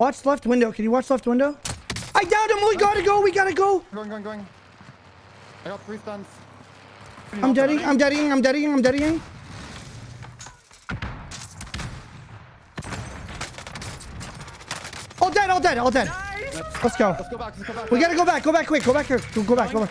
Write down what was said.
Watch left window. Can you watch left window? I downed him. We gotta go. We gotta go. Going, going, going. I got three stuns. I'm deading. I'm deading. I'm deading. I'm deading. All dead. All dead. All dead. Let's go. Let's go back, let's go back. We gotta go back. Go back quick. Go back here. Go, go back. Go back.